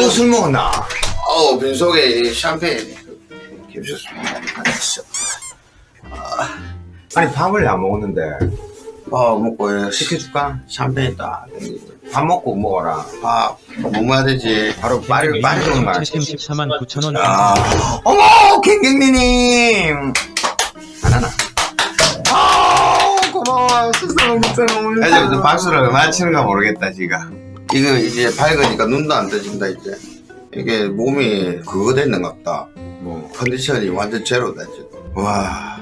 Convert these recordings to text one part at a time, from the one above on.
또 술 먹었나? 어 빈속에 이 샴페인 겹쳤습니다. 알았어. 아니 밥을 안 먹었는데 밥 먹고 시켜줄까? 샴페인 딱 땡기고. 밥 먹고 먹어라 밥뭐 먹어야 되지? 바로 빨리 오는 말 74만 9천 원 아 어머 갱갱리님 안 하나? 아 고마워 스스로 이제 이제 박수를 얼마나 치는가 모르겠다 지금. 이거 이제 밝으니까 눈도 안 떠진다 이제. 이게 몸이 그거 됐는갑다. 뭐 컨디션이 완전 제로다 지금. 와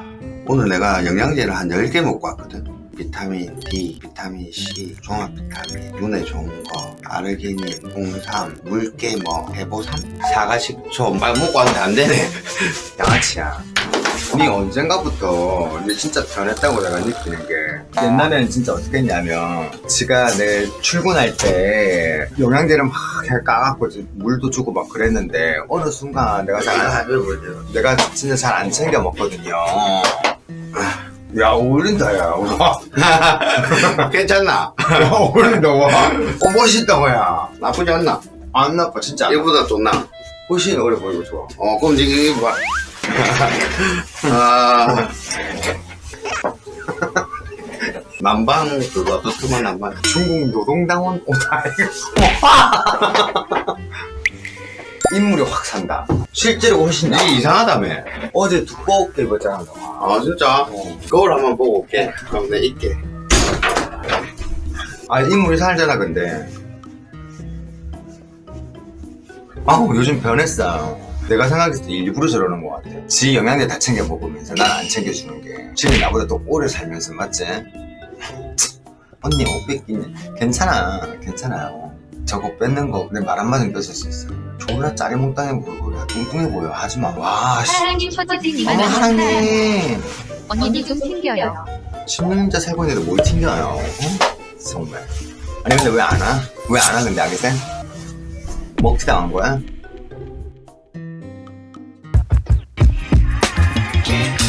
오늘 내가 영양제를 한 10개 먹고 왔거든. 비타민 D, 비타민 C, 종합 비타민, 눈에 좋은 거, 아르기닌, 홍삼, 물깨, 뭐 해보삼, 사과 식초 막 먹고 왔는데 안 되네. 양아치야 니 언젠가부터 니 진짜 변했다고 내가 느끼는 게 옛날에는 진짜 어떻게 했냐면 지가 내 출근할 때 영양제를 막 까갖고 이제 물도 주고 막 그랬는데 어느 순간 내가 잘 안, 내가 진짜 잘 안 챙겨 먹거든요 야 어울린다 야 와, 괜찮나? 야 어울린다 와 어, 멋있다 와야 나쁘지 않나? 안 나빠 진짜 얘보다 좋나? 훨씬 어려 보이고 좋아 어 그럼 이게 봐. 아. 남방 그거 두툼한 남방 중국 노동당원 오다. 인물이 확 산다. 실제로 훨씬 나. 이상하다며. 어제 두껍게 입었잖아. 아 진짜? 어. 거울 한번 보고 올게. 그럼 내 있게. 아 인물이 살잖아 근데. 아우 요즘 변했어 내가 생각했을 때 일부러 저러는 것 같아 지 영양제 다 챙겨 먹으면서 난 안 챙겨주는 게 지금 나보다 더 오래 살면서 맞지? 언니 옷 뺏기네 괜찮아 괜찮아요 저거 뺏는 거 내 말 한마디 뺏을 수 있어 졸라 짜리몽땅해 보이고 야 뚱뚱해 보여 하지마 와 씨 하랑님 퍼즐님 어머 이만 하랑님 언니도 좀 챙겨요. 10년자 살고 있는데 뭘 튕겨요 어? 정말 아니 근데 왜 안 와? 왜 안 와 근데 아기쌤? 먹튀 당한 거야? Magic.